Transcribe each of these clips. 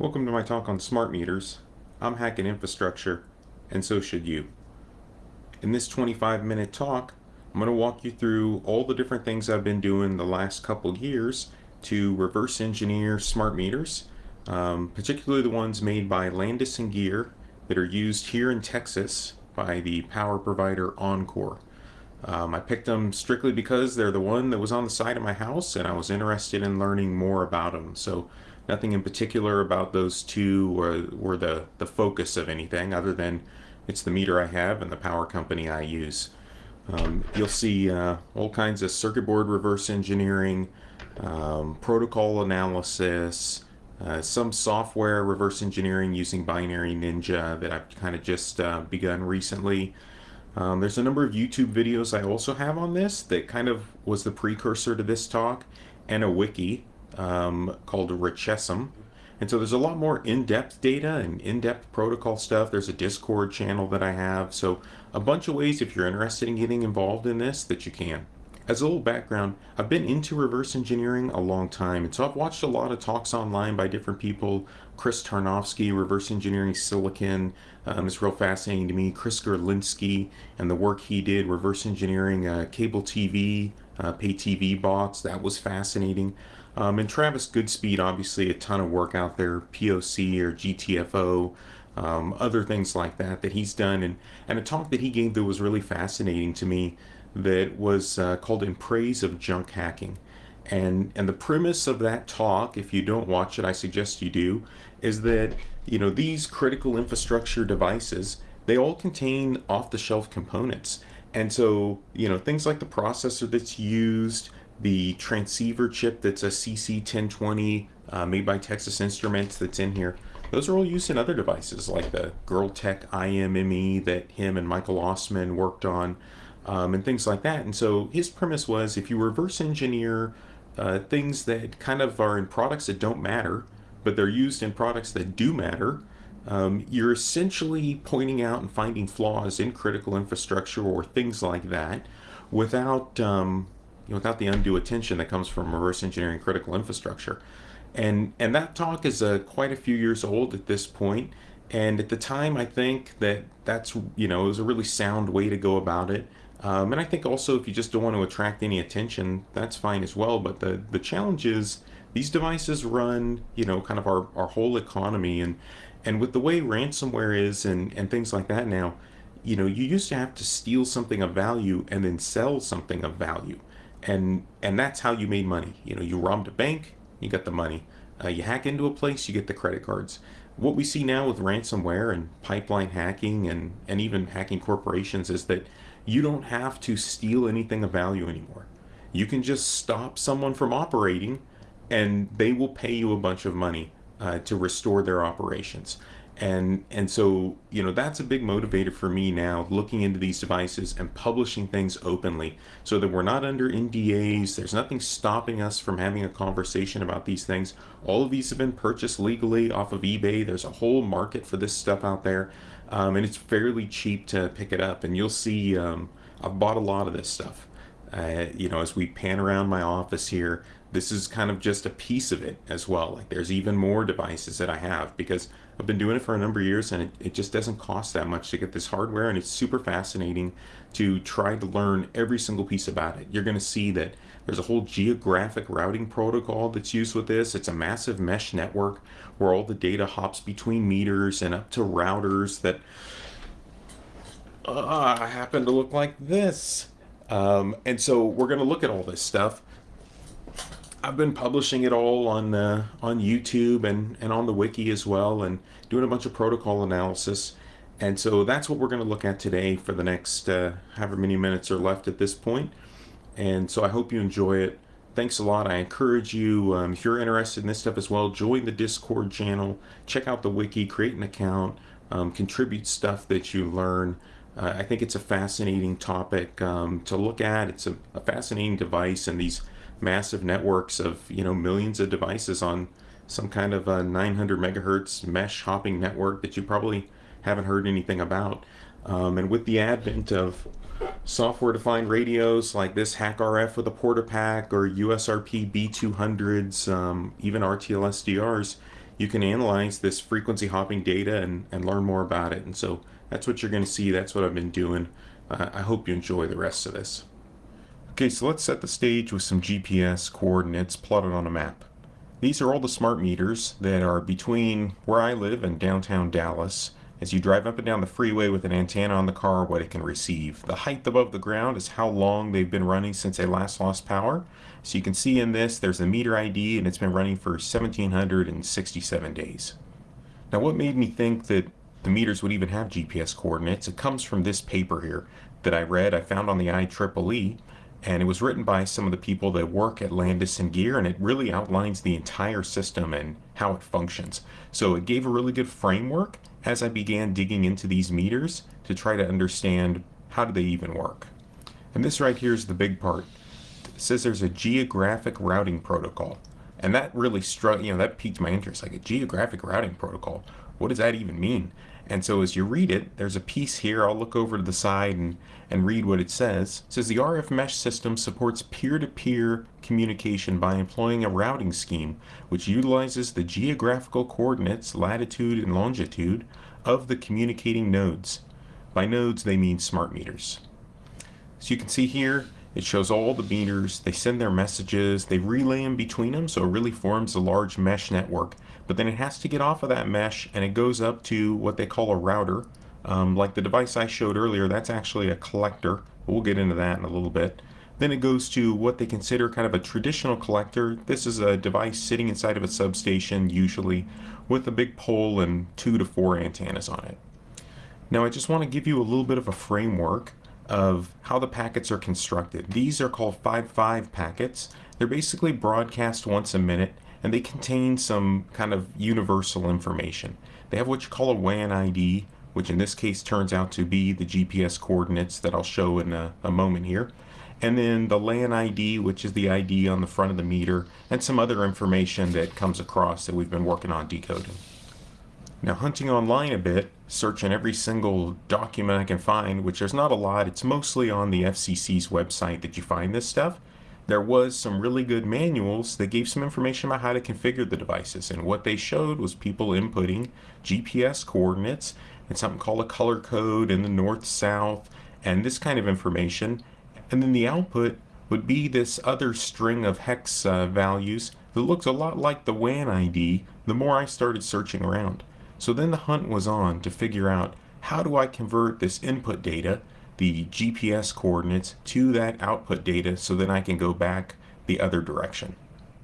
Welcome to my talk on smart meters. I'm hacking infrastructure, and so should you. In this 25 minute talk, I'm going to walk you through all the different things I've been doing the last couple years to reverse engineer smart meters, um, particularly the ones made by Landis and Gyr that are used here in Texas by the power provider Encore. Um, I picked them strictly because they're the one that was on the side of my house and I was interested in learning more about them. So nothing in particular about those two were, were the, the focus of anything other than it's the meter I have and the power company I use. Um, you'll see uh, all kinds of circuit board reverse engineering, um, protocol analysis, uh, some software reverse engineering using Binary Ninja that I've kind of just uh, begun recently. Um, there's a number of YouTube videos I also have on this that kind of was the precursor to this talk, and a wiki um, called Richessum. And so there's a lot more in-depth data and in-depth protocol stuff. There's a Discord channel that I have. So a bunch of ways if you're interested in getting involved in this that you can. As a little background, I've been into reverse engineering a long time, and so I've watched a lot of talks online by different people. Chris Tarnovsky, Reverse Engineering Silicon, um, is real fascinating to me. Chris Gerlinski and the work he did, reverse engineering uh, cable TV, uh, pay TV bots, that was fascinating. Um, and Travis Goodspeed, obviously a ton of work out there, POC or GTFO, um, other things like that that he's done. And, and a talk that he gave that was really fascinating to me that was uh, called In Praise of Junk Hacking. And, and the premise of that talk, if you don't watch it, I suggest you do, is that you know these critical infrastructure devices, they all contain off-the-shelf components. And so, you know, things like the processor that's used, the transceiver chip that's a CC1020 uh, made by Texas Instruments that's in here, those are all used in other devices like the Girltech IMME that him and Michael Ossmann worked on um, and things like that. And so his premise was if you reverse engineer uh, things that kind of are in products that don't matter, but they're used in products that do matter, um, you're essentially pointing out and finding flaws in critical infrastructure or things like that without um, without the undue attention that comes from reverse engineering critical infrastructure. And and that talk is uh, quite a few years old at this point. And at the time, I think that that's you know it was a really sound way to go about it. Um, and I think also if you just don't want to attract any attention, that's fine as well. But the, the challenge is these devices run, you know, kind of our, our whole economy. And, and with the way ransomware is and, and things like that now, you know, you used to have to steal something of value and then sell something of value. And, and that's how you made money. You know, you robbed a bank, you got the money. Uh, you hack into a place, you get the credit cards. What we see now with ransomware and pipeline hacking and, and even hacking corporations is that you don't have to steal anything of value anymore. You can just stop someone from operating and they will pay you a bunch of money uh, to restore their operations. And, and so, you know, that's a big motivator for me now, looking into these devices and publishing things openly so that we're not under NDAs. There's nothing stopping us from having a conversation about these things. All of these have been purchased legally off of eBay. There's a whole market for this stuff out there. Um, and it's fairly cheap to pick it up. And you'll see, um, I've bought a lot of this stuff. Uh, you know, as we pan around my office here, this is kind of just a piece of it as well. Like there's even more devices that I have because I've been doing it for a number of years and it, it just doesn't cost that much to get this hardware and it's super fascinating to try to learn every single piece about it. You're going to see that there's a whole geographic routing protocol that's used with this. It's a massive mesh network where all the data hops between meters and up to routers that uh, happen to look like this. Um, and so we're going to look at all this stuff. I've been publishing it all on uh, on YouTube and, and on the wiki as well and doing a bunch of protocol analysis. And so that's what we're going to look at today for the next uh, however many minutes are left at this point. And so I hope you enjoy it. Thanks a lot. I encourage you, um, if you're interested in this stuff as well, join the Discord channel, check out the wiki, create an account, um, contribute stuff that you learn. Uh, I think it's a fascinating topic um, to look at. It's a, a, fascinating device and these massive networks of you know millions of devices on some kind of a 900 megahertz mesh hopping network that you probably haven't heard anything about. Um, and with the advent of software-defined radios like this HackRF with a Portapack or USRP B200s, um, even RTL SDRs, you can analyze this frequency hopping data and, and learn more about it. And so that's what you're going to see. That's what I've been doing. Uh, I hope you enjoy the rest of this. Okay, so let's set the stage with some GPS coordinates plotted on a map. These are all the smart meters that are between where I live and downtown Dallas. As you drive up and down the freeway with an antenna on the car, what it can receive. The height above the ground is how long they've been running since they last lost power. So you can see in this, there's a meter ID and it's been running for 1767 days. Now what made me think that the meters would even have GPS coordinates? It comes from this paper here that I read, I found on the IEEE, and it was written by some of the people that work at Landis and Gear, and it really outlines the entire system and how it functions. So it gave a really good framework as I began digging into these meters to try to understand how do they even work. And this right here is the big part. It says there's a geographic routing protocol. And that really struck, you know, that piqued my interest. Like a geographic routing protocol, what does that even mean? And so as you read it, there's a piece here. I'll look over to the side and, and read what it says. It says the RF mesh system supports peer-to-peer -peer communication by employing a routing scheme which utilizes the geographical coordinates, latitude and longitude, of the communicating nodes. By nodes, they mean smart meters. So you can see here, it shows all the meters, they send their messages, they relay them between them, so it really forms a large mesh network. But then it has to get off of that mesh and it goes up to what they call a router. Um, like the device I showed earlier, that's actually a collector. We'll get into that in a little bit. Then it goes to what they consider kind of a traditional collector. This is a device sitting inside of a substation, usually, with a big pole and two to four antennas on it. Now I just want to give you a little bit of a framework of how the packets are constructed. These are called 5.5 packets. They're basically broadcast once a minute and they contain some kind of universal information. They have what you call a WAN ID, which in this case turns out to be the GPS coordinates that I'll show in a, a moment here. And then the LAN ID, which is the ID on the front of the meter, and some other information that comes across that we've been working on decoding. Now hunting online a bit, searching every single document I can find, which there's not a lot, it's mostly on the FCC's website that you find this stuff. There was some really good manuals that gave some information about how to configure the devices and what they showed was people inputting GPS coordinates and something called a color code in the north-south and this kind of information and then the output would be this other string of hex uh, values that looks a lot like the WAN ID the more I started searching around. So then the hunt was on to figure out how do I convert this input data, the GPS coordinates, to that output data so that I can go back the other direction.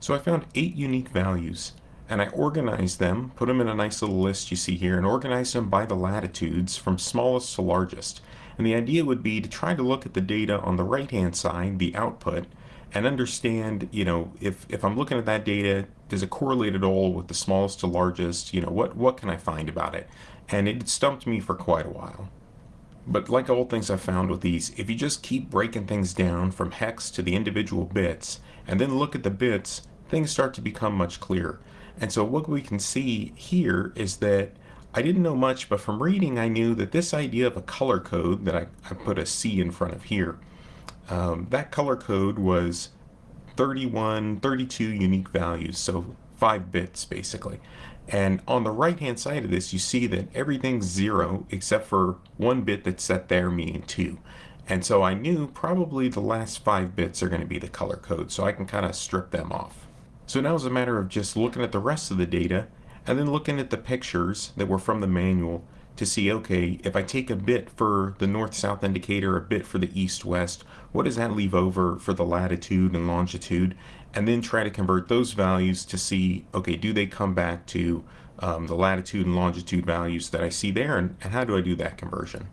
So I found eight unique values and I organized them, put them in a nice little list you see here, and organized them by the latitudes from smallest to largest. And the idea would be to try to look at the data on the right hand side, the output, and understand, you know, if, if I'm looking at that data, does it correlate at all with the smallest to largest? You know, what, what can I find about it? And it stumped me for quite a while. But like all things I've found with these, if you just keep breaking things down from hex to the individual bits, and then look at the bits, things start to become much clearer. And so what we can see here is that I didn't know much, but from reading I knew that this idea of a color code that I, I put a C in front of here, um, that color code was 31, 32 unique values, so 5 bits basically. And on the right hand side of this, you see that everything's 0 except for one bit that's set there, meaning 2. And so I knew probably the last 5 bits are going to be the color code, so I can kind of strip them off. So now it's a matter of just looking at the rest of the data and then looking at the pictures that were from the manual to see, okay, if I take a bit for the north-south indicator, a bit for the east-west, what does that leave over for the latitude and longitude? And then try to convert those values to see, okay, do they come back to um, the latitude and longitude values that I see there, and, and how do I do that conversion?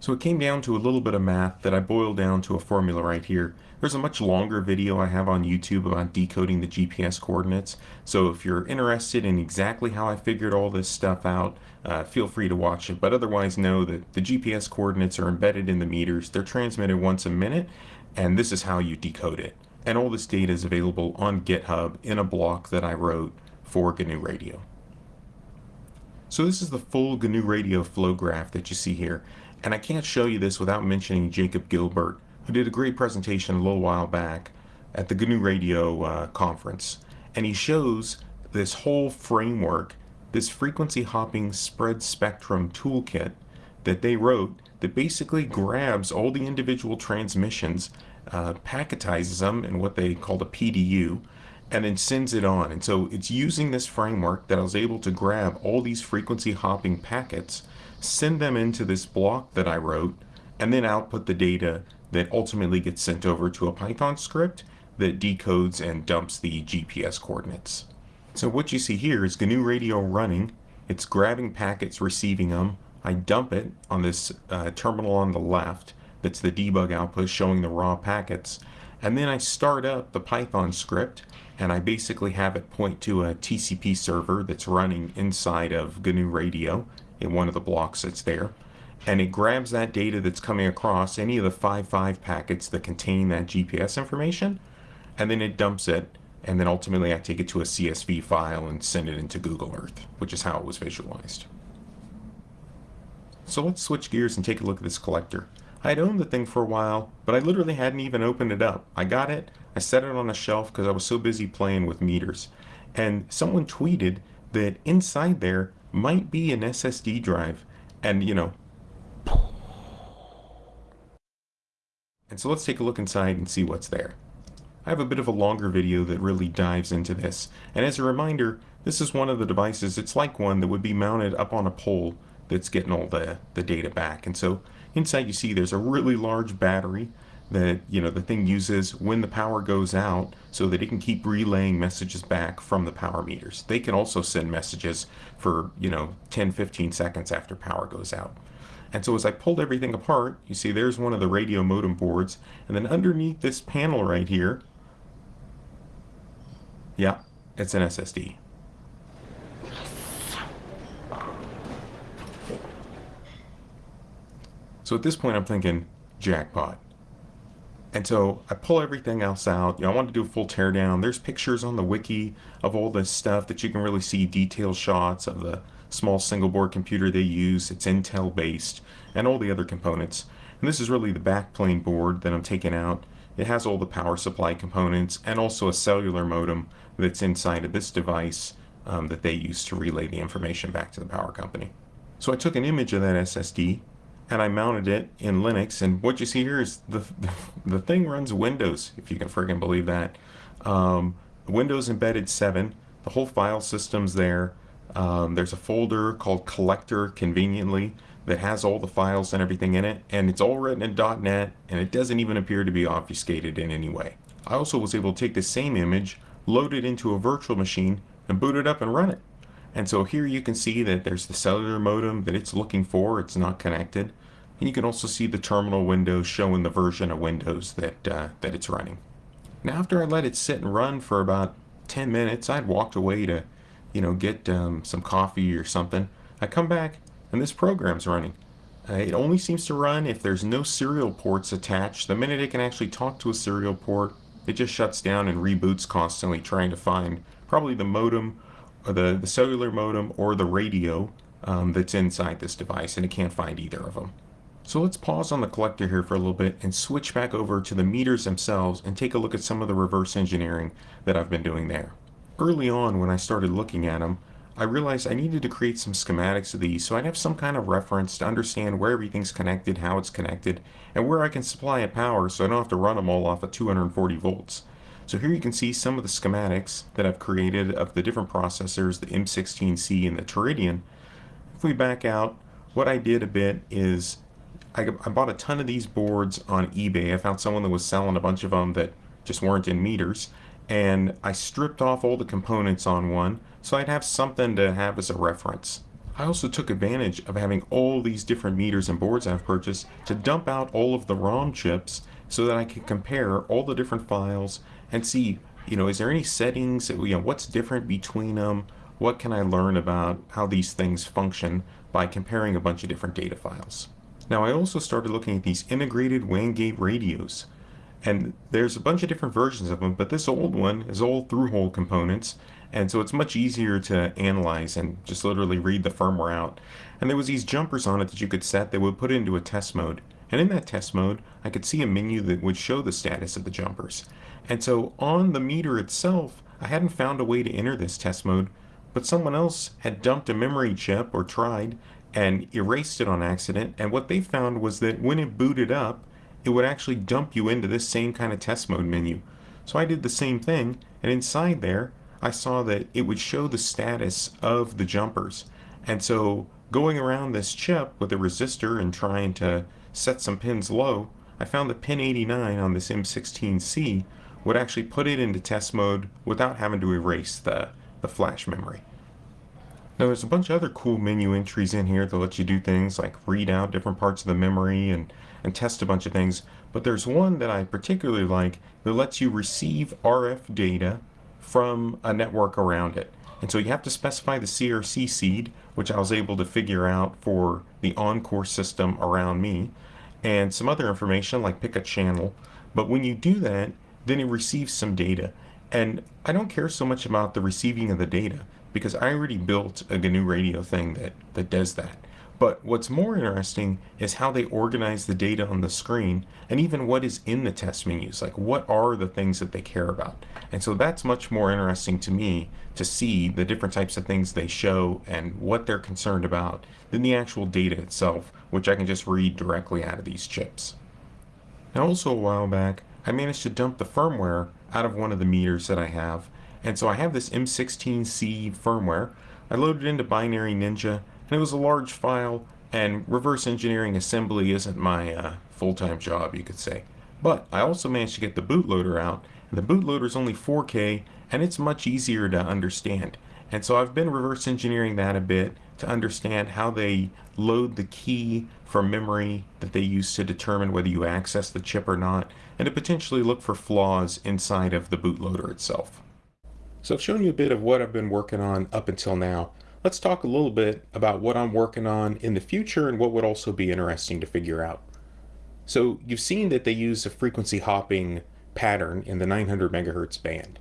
So it came down to a little bit of math that I boiled down to a formula right here. There's a much longer video I have on YouTube about decoding the GPS coordinates. So if you're interested in exactly how I figured all this stuff out, uh, feel free to watch it. But otherwise know that the GPS coordinates are embedded in the meters. They're transmitted once a minute, and this is how you decode it. And all this data is available on GitHub in a block that I wrote for GNU Radio. So this is the full GNU Radio flow graph that you see here. And I can't show you this without mentioning Jacob Gilbert, who did a great presentation a little while back at the GNU Radio uh, conference. And he shows this whole framework, this frequency hopping spread spectrum toolkit that they wrote that basically grabs all the individual transmissions, uh, packetizes them in what they called a PDU, and then sends it on. And so it's using this framework that I was able to grab all these frequency hopping packets, send them into this block that I wrote, and then output the data that ultimately gets sent over to a Python script that decodes and dumps the GPS coordinates. So what you see here is GNU Radio running. It's grabbing packets, receiving them. I dump it on this uh, terminal on the left. That's the debug output showing the raw packets. And then I start up the Python script and I basically have it point to a TCP server that's running inside of GNU Radio in one of the blocks that's there. And it grabs that data that's coming across any of the 5.5 packets that contain that GPS information, and then it dumps it, and then ultimately I take it to a CSV file and send it into Google Earth, which is how it was visualized. So let's switch gears and take a look at this collector. I had owned the thing for a while, but I literally hadn't even opened it up. I got it, I set it on a shelf because I was so busy playing with meters. And someone tweeted that inside there might be an SSD drive. And, you know, and so let's take a look inside and see what's there. I have a bit of a longer video that really dives into this. And as a reminder, this is one of the devices, it's like one that would be mounted up on a pole that's getting all the, the data back. And so inside you see there's a really large battery that you know the thing uses when the power goes out so that it can keep relaying messages back from the power meters. They can also send messages for you know 10 15 seconds after power goes out. And so as I pulled everything apart, you see there's one of the radio modem boards and then underneath this panel right here yeah, it's an SSD. So at this point I'm thinking jackpot and so I pull everything else out. You know, I want to do a full teardown. There's pictures on the wiki of all this stuff that you can really see detailed shots of the small single board computer they use. It's Intel based and all the other components. And this is really the backplane board that I'm taking out. It has all the power supply components and also a cellular modem that's inside of this device um, that they use to relay the information back to the power company. So I took an image of that SSD and I mounted it in Linux. And what you see here is the, the, thing runs Windows, if you can friggin' believe that. Um, Windows Embedded 7, the whole file system's there. Um, there's a folder called Collector, conveniently, that has all the files and everything in it. And it's all written in .NET, and it doesn't even appear to be obfuscated in any way. I also was able to take the same image, load it into a virtual machine, and boot it up and run it. And so here you can see that there's the cellular modem that it's looking for. It's not connected. And you can also see the terminal window showing the version of Windows that, uh, that it's running. Now after I let it sit and run for about 10 minutes, I'd walked away to, you know, get um, some coffee or something. I come back and this program's running. Uh, it only seems to run if there's no serial ports attached. The minute it can actually talk to a serial port, it just shuts down and reboots constantly trying to find probably the modem or the, the cellular modem or the radio um, that's inside this device and it can't find either of them. So let's pause on the collector here for a little bit and switch back over to the meters themselves and take a look at some of the reverse engineering that I've been doing there. Early on when I started looking at them, I realized I needed to create some schematics of these so I'd have some kind of reference to understand where everything's connected, how it's connected, and where I can supply it power so I don't have to run them all off of 240 volts. So here you can see some of the schematics that I've created of the different processors, the M16C and the Teradion. If we back out, what I did a bit is I, I bought a ton of these boards on eBay. I found someone that was selling a bunch of them that just weren't in meters. And I stripped off all the components on one so I'd have something to have as a reference. I also took advantage of having all these different meters and boards I've purchased to dump out all of the ROM chips so that I could compare all the different files and see, you know, is there any settings, you know, what's different between them? What can I learn about how these things function by comparing a bunch of different data files? Now I also started looking at these integrated WAN gate radios. And there's a bunch of different versions of them, but this old one is all through-hole components, and so it's much easier to analyze and just literally read the firmware out. And there was these jumpers on it that you could set that would put it into a test mode. And in that test mode, I could see a menu that would show the status of the jumpers. And so on the meter itself, I hadn't found a way to enter this test mode, but someone else had dumped a memory chip or tried and erased it on accident. And what they found was that when it booted up, it would actually dump you into this same kind of test mode menu. So I did the same thing, and inside there, I saw that it would show the status of the jumpers. And so going around this chip with a resistor and trying to set some pins low, I found that pin 89 on this M16C would actually put it into test mode without having to erase the, the flash memory. Now there's a bunch of other cool menu entries in here that let you do things like read out different parts of the memory and, and test a bunch of things, but there's one that I particularly like that lets you receive RF data from a network around it. And so you have to specify the CRC seed, which I was able to figure out for the Encore system around me, and some other information like pick a channel. But when you do that, then it receives some data. And I don't care so much about the receiving of the data because I already built a GNU radio thing that, that does that. But what's more interesting is how they organize the data on the screen and even what is in the test menus. Like what are the things that they care about? And so that's much more interesting to me to see the different types of things they show and what they're concerned about than the actual data itself, which I can just read directly out of these chips. Now also a while back, I managed to dump the firmware out of one of the meters that I have. And so I have this M16C firmware. I loaded into Binary Ninja and it was a large file, and reverse engineering assembly isn't my uh, full-time job, you could say. But I also managed to get the bootloader out, and the bootloader is only 4K, and it's much easier to understand. And so I've been reverse engineering that a bit to understand how they load the key from memory that they use to determine whether you access the chip or not, and to potentially look for flaws inside of the bootloader itself. So I've shown you a bit of what I've been working on up until now let's talk a little bit about what I'm working on in the future and what would also be interesting to figure out. So you've seen that they use a frequency hopping pattern in the 900 megahertz band.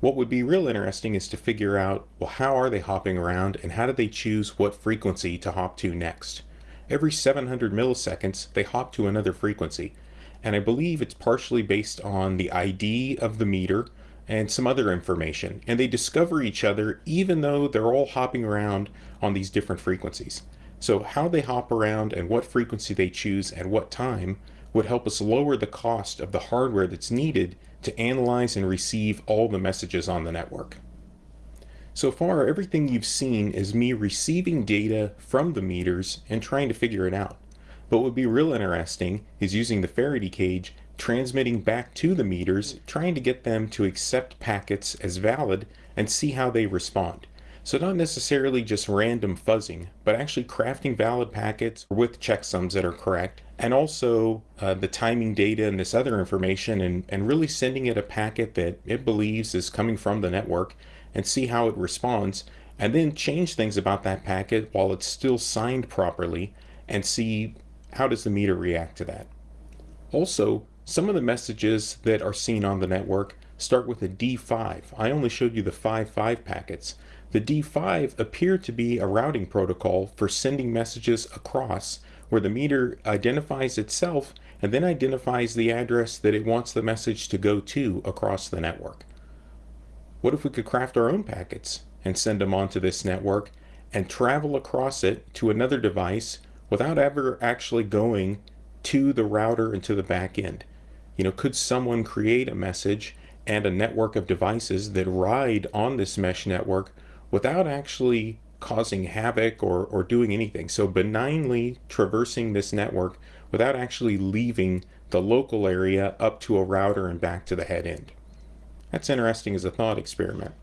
What would be real interesting is to figure out, well, how are they hopping around and how do they choose what frequency to hop to next? Every 700 milliseconds, they hop to another frequency. And I believe it's partially based on the ID of the meter, and some other information. And they discover each other even though they're all hopping around on these different frequencies. So how they hop around and what frequency they choose at what time would help us lower the cost of the hardware that's needed to analyze and receive all the messages on the network. So far, everything you've seen is me receiving data from the meters and trying to figure it out. But what would be real interesting is using the Faraday cage transmitting back to the meters, trying to get them to accept packets as valid and see how they respond. So not necessarily just random fuzzing, but actually crafting valid packets with checksums that are correct, and also uh, the timing data and this other information, and, and really sending it a packet that it believes is coming from the network, and see how it responds, and then change things about that packet while it's still signed properly, and see how does the meter react to that. Also, some of the messages that are seen on the network start with a D5. I only showed you the 5.5 packets. The D5 appear to be a routing protocol for sending messages across where the meter identifies itself and then identifies the address that it wants the message to go to across the network. What if we could craft our own packets and send them onto this network and travel across it to another device without ever actually going to the router and to the back end? You know, could someone create a message and a network of devices that ride on this mesh network without actually causing havoc or, or doing anything? So benignly traversing this network without actually leaving the local area up to a router and back to the head end. That's interesting as a thought experiment.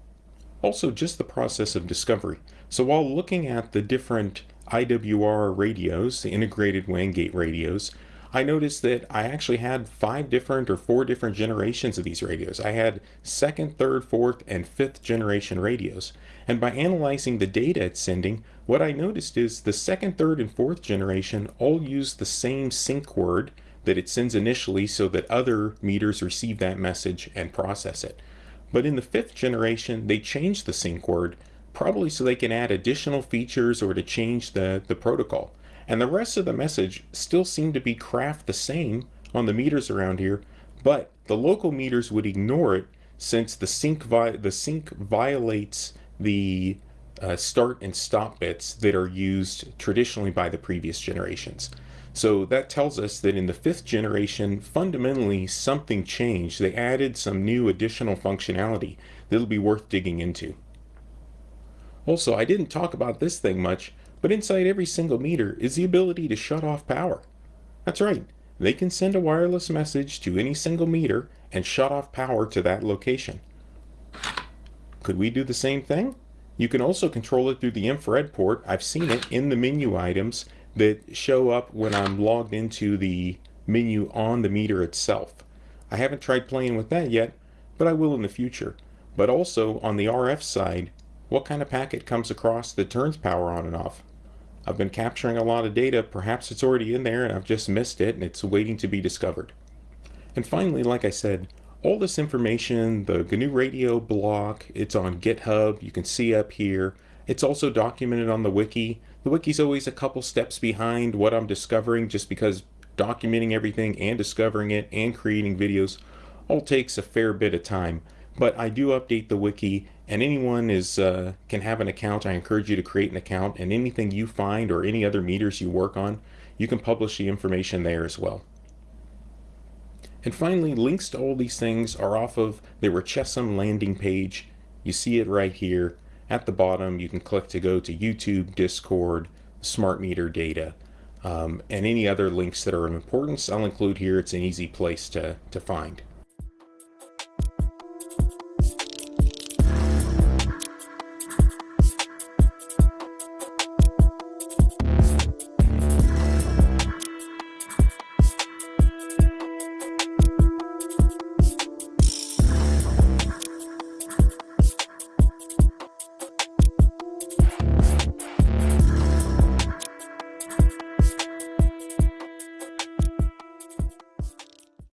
Also, just the process of discovery. So while looking at the different IWR radios, the integrated WAN gate radios, I noticed that I actually had five different or four different generations of these radios. I had second, third, fourth, and fifth generation radios. And by analyzing the data it's sending, what I noticed is the second, third, and fourth generation all use the same sync word that it sends initially so that other meters receive that message and process it. But in the fifth generation, they changed the sync word, probably so they can add additional features or to change the, the protocol. And the rest of the message still seemed to be craft the same on the meters around here, but the local meters would ignore it since the sync the sync violates the uh, start and stop bits that are used traditionally by the previous generations. So that tells us that in the fifth generation, fundamentally something changed. They added some new additional functionality that'll be worth digging into. Also, I didn't talk about this thing much, but inside every single meter is the ability to shut off power. That's right, they can send a wireless message to any single meter and shut off power to that location. Could we do the same thing? You can also control it through the infrared port. I've seen it in the menu items that show up when I'm logged into the menu on the meter itself. I haven't tried playing with that yet, but I will in the future. But also on the RF side, what kind of packet comes across that turns power on and off? I've been capturing a lot of data, perhaps it's already in there and I've just missed it and it's waiting to be discovered. And finally, like I said, all this information, the GNU Radio blog, it's on GitHub, you can see up here. It's also documented on the wiki. The wiki's always a couple steps behind what I'm discovering just because documenting everything and discovering it and creating videos all takes a fair bit of time. But I do update the wiki and anyone is uh, can have an account. I encourage you to create an account and anything you find or any other meters you work on, you can publish the information there as well. And finally, links to all these things are off of the Rechesem landing page. You see it right here. At the bottom, you can click to go to YouTube, Discord, smart meter data, um, and any other links that are of importance I'll include here. It's an easy place to, to find.